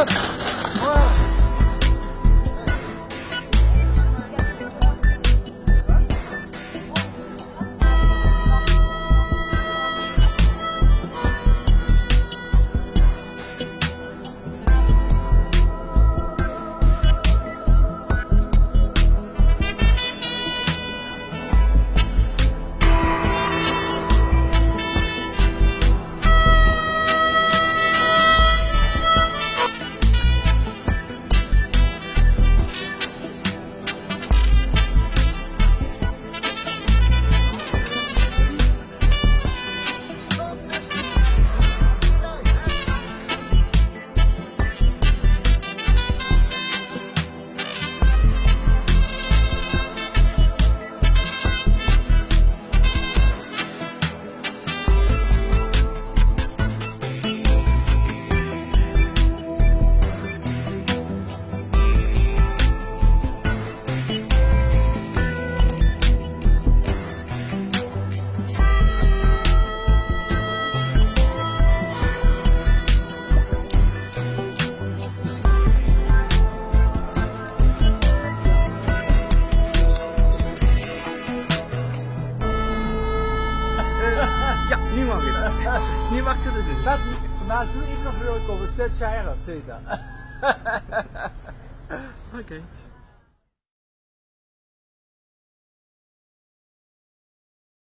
up. Nu het. Mag ze het doen. Dat, naast nu ik nog wil komen, zet jij erop. Oké.